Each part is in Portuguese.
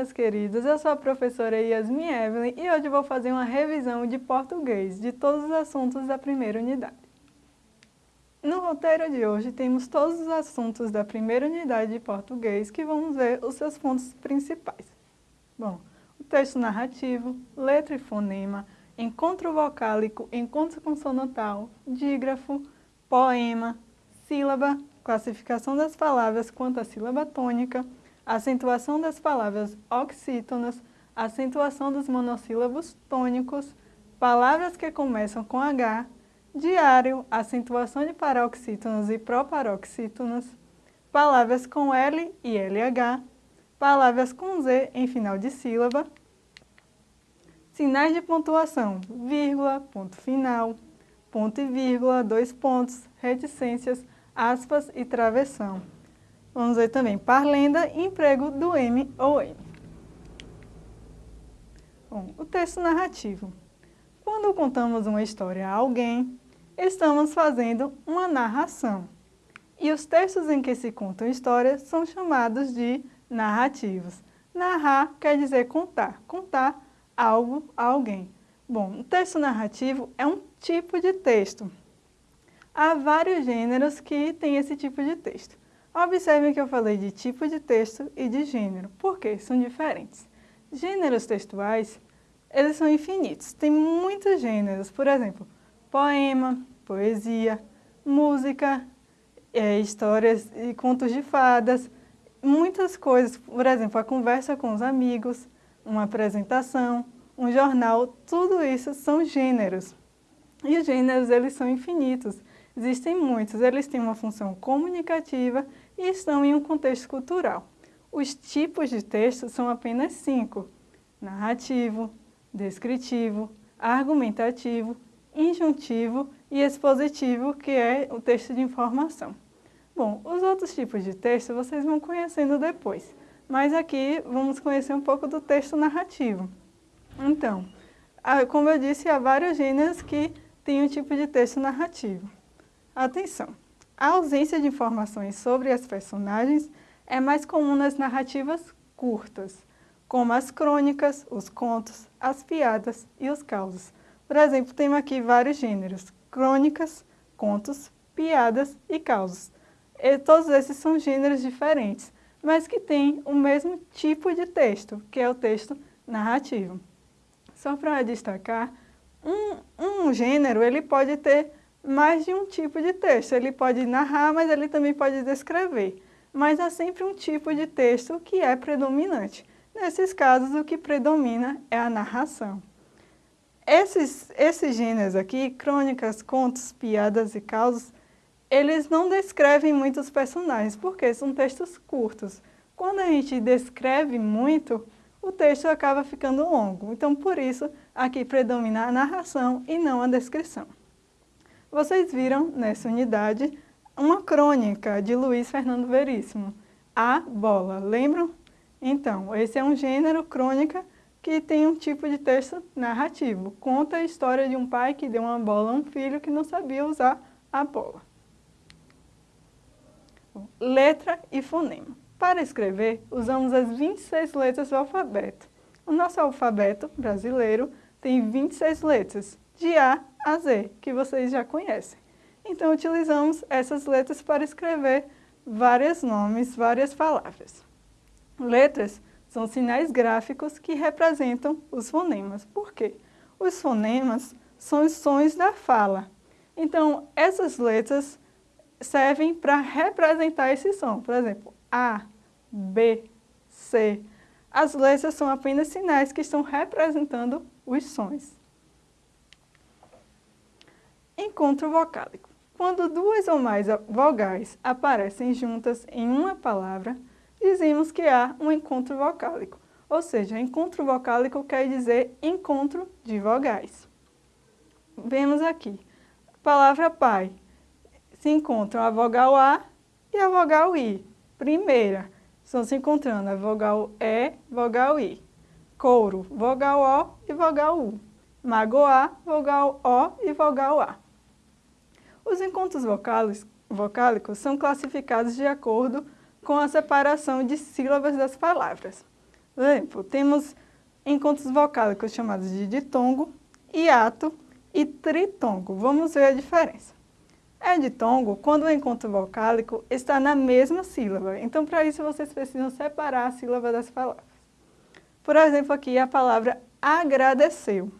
meus queridos. Eu sou a professora Yasmin Evelyn e hoje vou fazer uma revisão de português de todos os assuntos da primeira unidade. No roteiro de hoje temos todos os assuntos da primeira unidade de português que vamos ver os seus pontos principais. Bom, o texto narrativo, letra e fonema, encontro vocálico, encontro consonantal, dígrafo, poema, sílaba, classificação das palavras quanto à sílaba tônica, acentuação das palavras oxítonas, acentuação dos monossílabos tônicos, palavras que começam com H, diário, acentuação de paroxítonos e proparoxítonos, palavras com L e LH, palavras com Z em final de sílaba, sinais de pontuação, vírgula, ponto final, ponto e vírgula, dois pontos, reticências, aspas e travessão. Vamos ver também parlenda emprego do M ou N. Bom, o texto narrativo. Quando contamos uma história a alguém, estamos fazendo uma narração. E os textos em que se contam histórias são chamados de narrativos. Narrar quer dizer contar, contar algo a alguém. Bom, o texto narrativo é um tipo de texto. Há vários gêneros que têm esse tipo de texto. Observem que eu falei de tipo de texto e de gênero, porque são diferentes. Gêneros textuais, eles são infinitos, tem muitos gêneros, por exemplo, poema, poesia, música, é, histórias e contos de fadas, muitas coisas, por exemplo, a conversa com os amigos, uma apresentação, um jornal, tudo isso são gêneros. E os gêneros, eles são infinitos. Existem muitos, eles têm uma função comunicativa e estão em um contexto cultural. Os tipos de texto são apenas cinco, narrativo, descritivo, argumentativo, injuntivo e expositivo, que é o texto de informação. Bom, os outros tipos de texto vocês vão conhecendo depois, mas aqui vamos conhecer um pouco do texto narrativo. Então, como eu disse, há vários gêneros que têm um tipo de texto narrativo. Atenção! A ausência de informações sobre as personagens é mais comum nas narrativas curtas, como as crônicas, os contos, as piadas e os causos. Por exemplo, temos aqui vários gêneros, crônicas, contos, piadas e causos. E todos esses são gêneros diferentes, mas que têm o mesmo tipo de texto, que é o texto narrativo. Só para destacar, um, um gênero ele pode ter mais de um tipo de texto. Ele pode narrar, mas ele também pode descrever. Mas há sempre um tipo de texto que é predominante. Nesses casos, o que predomina é a narração. Esses, esses gêneros aqui, crônicas, contos, piadas e causos, eles não descrevem muitos personagens, porque são textos curtos. Quando a gente descreve muito, o texto acaba ficando longo. Então, por isso, aqui predomina a narração e não a descrição. Vocês viram nessa unidade uma crônica de Luiz Fernando Veríssimo, A Bola, lembram? Então, esse é um gênero crônica que tem um tipo de texto narrativo. Conta a história de um pai que deu uma bola a um filho que não sabia usar a bola. Letra e fonema. Para escrever, usamos as 26 letras do alfabeto. O nosso alfabeto brasileiro tem 26 letras, de A a Z, que vocês já conhecem. Então, utilizamos essas letras para escrever vários nomes, várias palavras. Letras são sinais gráficos que representam os fonemas. Por quê? Os fonemas são os sons da fala. Então, essas letras servem para representar esse som. Por exemplo, A, B, C. As letras são apenas sinais que estão representando os sons. Encontro vocálico. Quando duas ou mais vogais aparecem juntas em uma palavra, dizemos que há um encontro vocálico. Ou seja, encontro vocálico quer dizer encontro de vogais. Vemos aqui, palavra pai, se encontram a vogal A e a vogal I. Primeira, estão se encontrando a vogal E, vogal I. Couro, vogal O e vogal U. Magoar, vogal O e vogal A. Os encontros vocálicos são classificados de acordo com a separação de sílabas das palavras. Por exemplo, temos encontros vocálicos chamados de ditongo, hiato e tritongo. Vamos ver a diferença. É ditongo quando o encontro vocálico está na mesma sílaba. Então, para isso, vocês precisam separar a sílaba das palavras. Por exemplo, aqui a palavra agradeceu.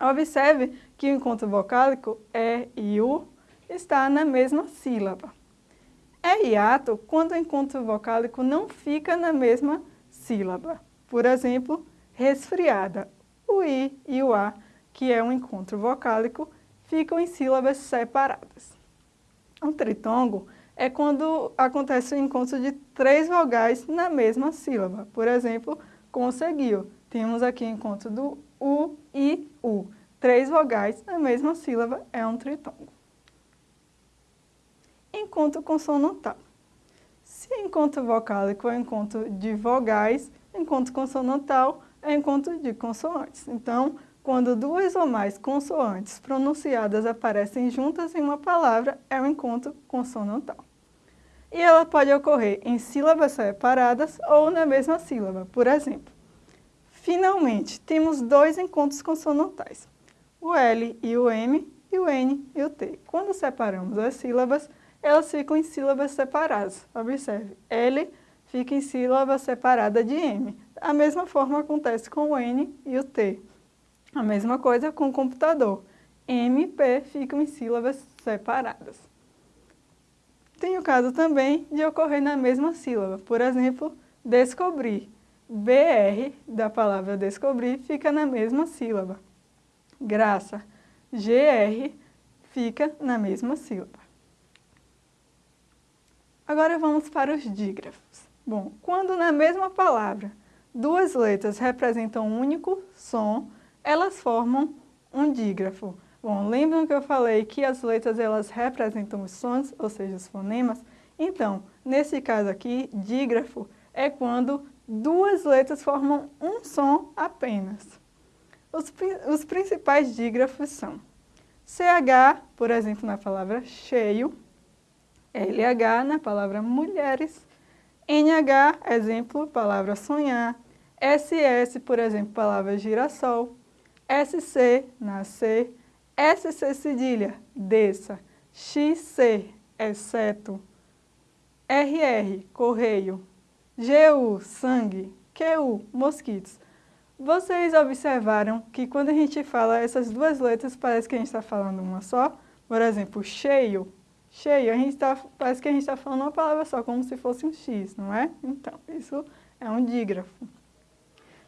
Observe que o encontro vocálico é e u está na mesma sílaba. É hiato quando o encontro vocálico não fica na mesma sílaba. Por exemplo, resfriada. O i e o a, que é um encontro vocálico, ficam em sílabas separadas. O tritongo é quando acontece o encontro de três vogais na mesma sílaba. Por exemplo, conseguiu. Temos aqui o encontro do U e U. Três vogais na mesma sílaba é um tritongo. Encontro consonantal. Se encontro vocálico é encontro de vogais, encontro consonantal é encontro de consoantes. Então, quando duas ou mais consoantes pronunciadas aparecem juntas em uma palavra, é um encontro consonantal. E ela pode ocorrer em sílabas separadas ou na mesma sílaba. Por exemplo, finalmente, temos dois encontros consonantais, o L e o M e o N e o T. Quando separamos as sílabas, elas ficam em sílabas separadas. Observe, L fica em sílaba separada de M. A mesma forma acontece com o N e o T. A mesma coisa com o computador. M e P ficam em sílabas separadas. Tem o caso também de ocorrer na mesma sílaba. Por exemplo, descobrir. BR da palavra descobrir fica na mesma sílaba. Graça. GR fica na mesma sílaba. Agora vamos para os dígrafos. Bom, quando na mesma palavra duas letras representam um único som, elas formam um dígrafo. Bom, lembram que eu falei que as letras elas representam os sons, ou seja, os fonemas? Então, nesse caso aqui, dígrafo é quando duas letras formam um som apenas. Os, os principais dígrafos são CH, por exemplo, na palavra cheio, LH na palavra mulheres, NH, exemplo, palavra sonhar, SS, por exemplo, palavra girassol, SC, nascer, SC cedilha, desça, XC, exceto, RR, correio, GU, sangue, QU, mosquitos. Vocês observaram que quando a gente fala essas duas letras, parece que a gente está falando uma só? Por exemplo, cheio, cheio, a gente tá, parece que a gente está falando uma palavra só, como se fosse um X, não é? Então, isso é um dígrafo.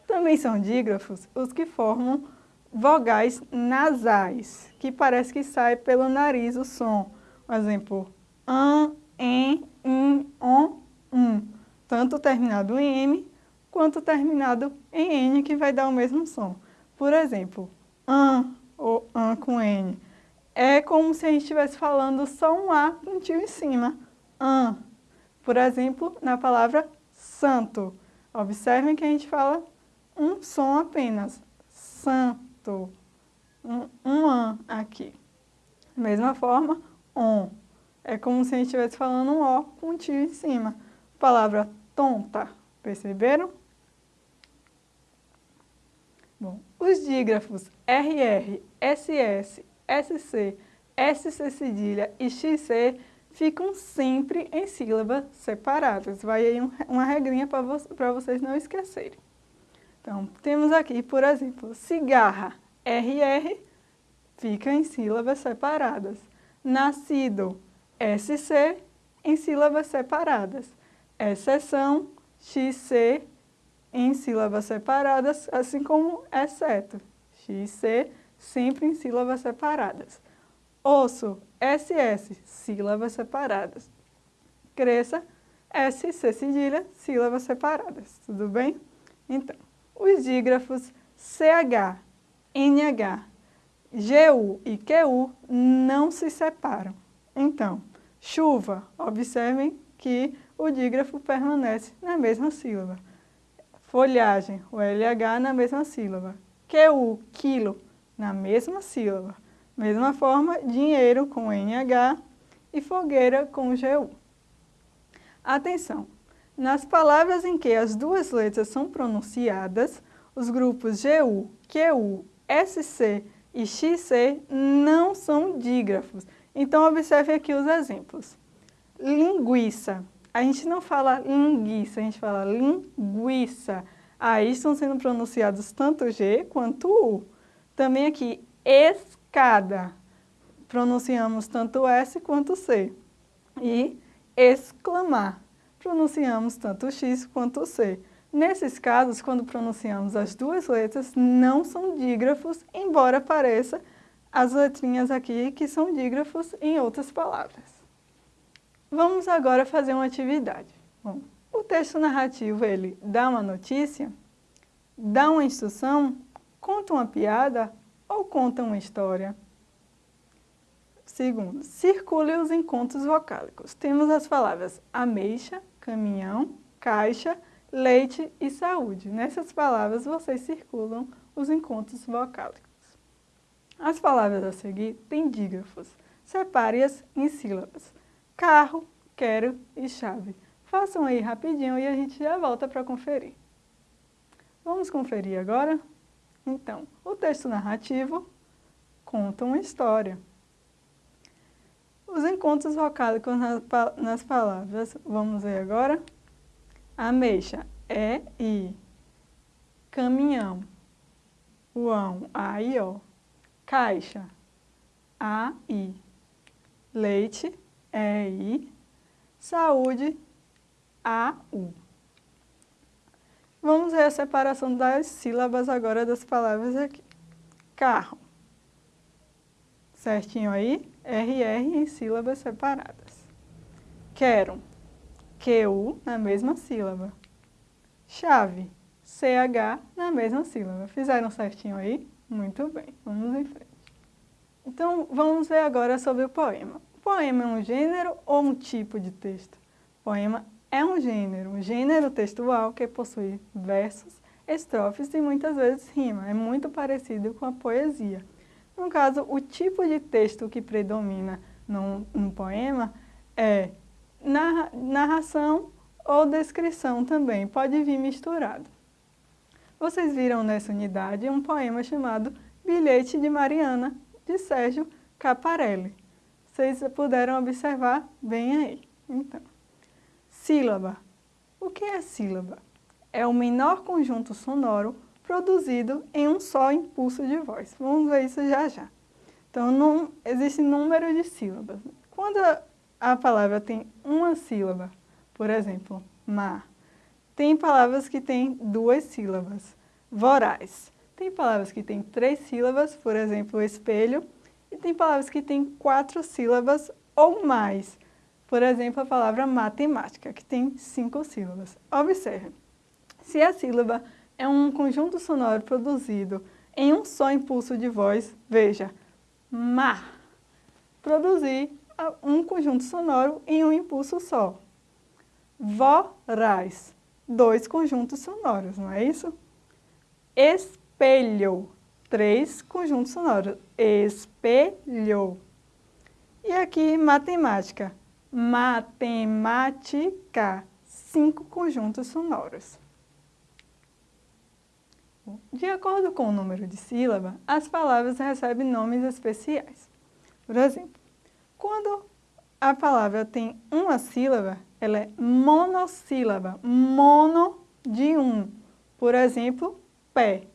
Também são dígrafos os que formam vogais nasais, que parece que sai pelo nariz o som. Por exemplo, an, en, in, on, um. Tanto terminado em M, quanto terminado em N, que vai dar o mesmo som. Por exemplo, an ou an com N. É como se a gente estivesse falando só um A com um tio em cima. An. Por exemplo, na palavra santo. Observem que a gente fala um som apenas. Santo um, um an aqui. Mesma forma, on. É como se a gente estivesse falando um O com um tio em cima. Palavra tonta, perceberam? Bom, os dígrafos RR, SS, SC, SC cedilha e XC ficam sempre em sílabas separadas. Vai aí um, uma regrinha para vo vocês não esquecerem. Então, temos aqui, por exemplo, cigarra, RR, fica em sílabas separadas. Nascido, SC, em sílabas separadas. Exceção, XC, em sílabas separadas, assim como exceto. XC, sempre em sílabas separadas. Osso, SS, sílabas separadas. Cresça, SC cedilha, sílabas separadas. Tudo bem? Então, os dígrafos CH, NH, GU e QU não se separam. Então, chuva, observem que o dígrafo permanece na mesma sílaba. Folhagem, o LH na mesma sílaba. QU, quilo, na mesma sílaba. Mesma forma, dinheiro com NH e fogueira com GU. Atenção! Nas palavras em que as duas letras são pronunciadas, os grupos GU, QU, SC e XC não são dígrafos. Então, observe aqui os exemplos. Linguiça. A gente não fala linguiça, a gente fala linguiça. Aí estão sendo pronunciados tanto G quanto U. Também aqui, escada. Pronunciamos tanto S quanto C. E exclamar. Pronunciamos tanto X quanto C. Nesses casos, quando pronunciamos as duas letras, não são dígrafos, embora pareça as letrinhas aqui que são dígrafos em outras palavras. Vamos agora fazer uma atividade. Bom, o texto narrativo, ele dá uma notícia, dá uma instrução, conta uma piada ou conta uma história? Segundo, circule os encontros vocálicos. Temos as palavras ameixa, caminhão, caixa, leite e saúde. Nessas palavras, vocês circulam os encontros vocálicos. As palavras a seguir têm dígrafos. Separe-as em sílabas. Carro, quero e chave. Façam aí rapidinho e a gente já volta para conferir. Vamos conferir agora? Então, o texto narrativo conta uma história. Os encontros vocálicos nas palavras, vamos ver agora? Ameixa, é i. Caminhão, uão, a i, ó. Caixa, a i. Leite, é i. Saúde, a u. Vamos ver a separação das sílabas agora das palavras aqui. Carro. Certinho aí? RR em sílabas separadas. Quero. QU na mesma sílaba. Chave, CH na mesma sílaba. Fizeram certinho aí? Muito bem, vamos em frente. Então, vamos ver agora sobre o poema. O poema é um gênero ou um tipo de texto? O poema é um gênero, um gênero textual que possui versos, estrofes e muitas vezes rima. É muito parecido com a poesia. No caso, o tipo de texto que predomina num, num poema é narração ou descrição também, pode vir misturado. Vocês viram nessa unidade um poema chamado Bilhete de Mariana, de Sérgio Caparelli. Vocês puderam observar bem aí. Então, sílaba. O que é sílaba? É o menor conjunto sonoro produzido em um só impulso de voz. Vamos ver isso já já. Então, não, existe número de sílabas. Quando a palavra tem uma sílaba, por exemplo, mar. Tem palavras que têm duas sílabas, voraz. Tem palavras que têm três sílabas, por exemplo, espelho, e tem palavras que têm quatro sílabas ou mais. Por exemplo, a palavra matemática, que tem cinco sílabas. Observe, se a sílaba é um conjunto sonoro produzido em um só impulso de voz, veja, mar. Produzir um conjunto sonoro em um impulso só. Voraz, dois conjuntos sonoros, não é isso? Espelho, três conjuntos sonoros. Espelho. E aqui, matemática. Matemática, cinco conjuntos sonoros. De acordo com o número de sílaba, as palavras recebem nomes especiais. Por exemplo, quando a palavra tem uma sílaba, ela é monossílaba, mono de um. Por exemplo, pé.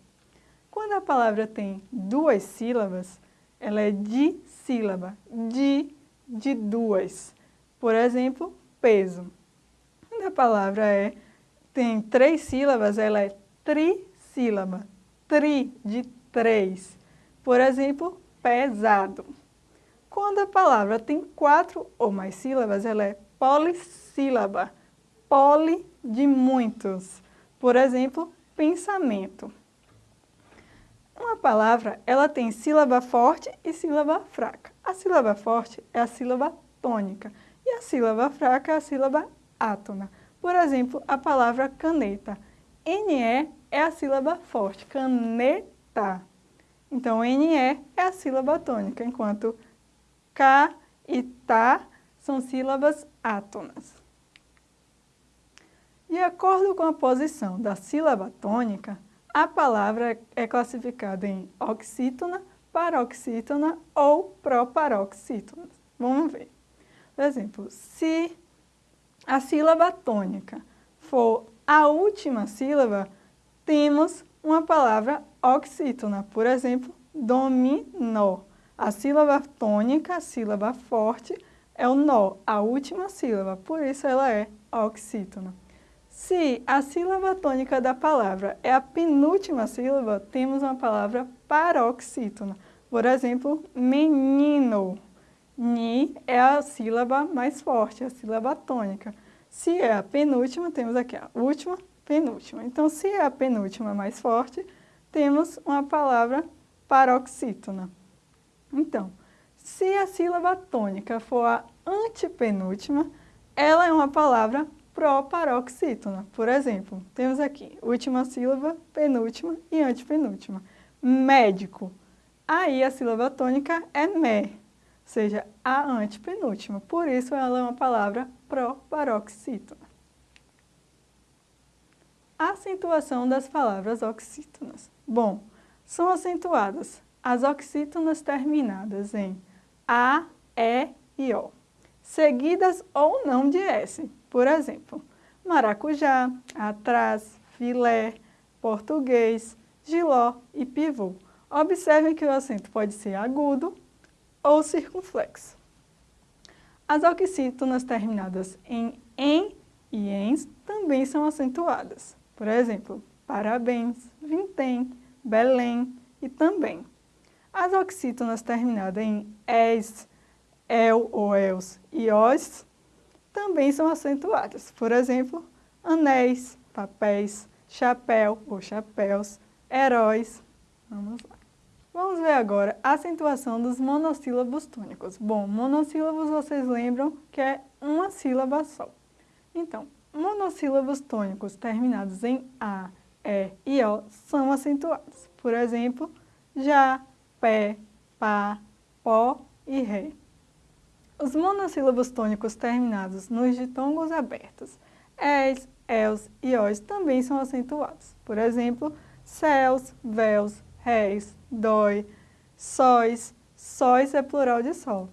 Quando a palavra tem duas sílabas, ela é dissílaba, di de duas. Por exemplo, peso. Quando a palavra é, tem três sílabas, ela é trissílaba, tri de três. Por exemplo, pesado. Quando a palavra tem quatro ou mais sílabas, ela é polissílaba, poli de muitos. Por exemplo, pensamento. Uma palavra, ela tem sílaba forte e sílaba fraca. A sílaba forte é a sílaba tônica e a sílaba fraca é a sílaba átona. Por exemplo, a palavra caneta. NE é a sílaba forte, caneta. Então, NE é a sílaba tônica, enquanto K e tá são sílabas átonas. De acordo com a posição da sílaba tônica, a palavra é classificada em oxítona, paroxítona ou proparoxítona. Vamos ver. Por exemplo, se a sílaba tônica for a última sílaba, temos uma palavra oxítona. Por exemplo, dominó. A sílaba tônica, a sílaba forte, é o nó, a última sílaba, por isso ela é oxítona. Se a sílaba tônica da palavra é a penúltima sílaba, temos uma palavra paroxítona. Por exemplo, menino. Ni é a sílaba mais forte, a sílaba tônica. Se é a penúltima, temos aqui a última, penúltima. Então, se é a penúltima mais forte, temos uma palavra paroxítona. Então, se a sílaba tônica for a antepenúltima, ela é uma palavra proparoxítona. Por exemplo, temos aqui última sílaba, penúltima e antepenúltima. Médico. Aí a sílaba tônica é mé, seja, a antepenúltima. Por isso ela é uma palavra proparoxítona. Acentuação das palavras oxítonas. Bom, são acentuadas as oxítonas terminadas em A, E e O, seguidas ou não de S. Por exemplo, maracujá, atrás, filé, português, giló e pivô. Observem que o acento pode ser agudo ou circunflexo. As oxítonas terminadas em em e ens também são acentuadas. Por exemplo, parabéns, vintém, Belém e também. As oxítonas terminadas em es, el ou els e os também são acentuadas. Por exemplo, anéis, papéis, chapéu ou chapéus, heróis. Vamos lá. Vamos ver agora a acentuação dos monossílabos tônicos. Bom, monossílabos vocês lembram que é uma sílaba só. Então, monossílabos tônicos terminados em A, E e O são acentuados. Por exemplo, já, pé, pá, pó e ré. Os monossílabos tônicos terminados nos ditongos abertos, es, els e os também são acentuados. Por exemplo, céus, véus, réis, dói, sóis, sóis é plural de sol.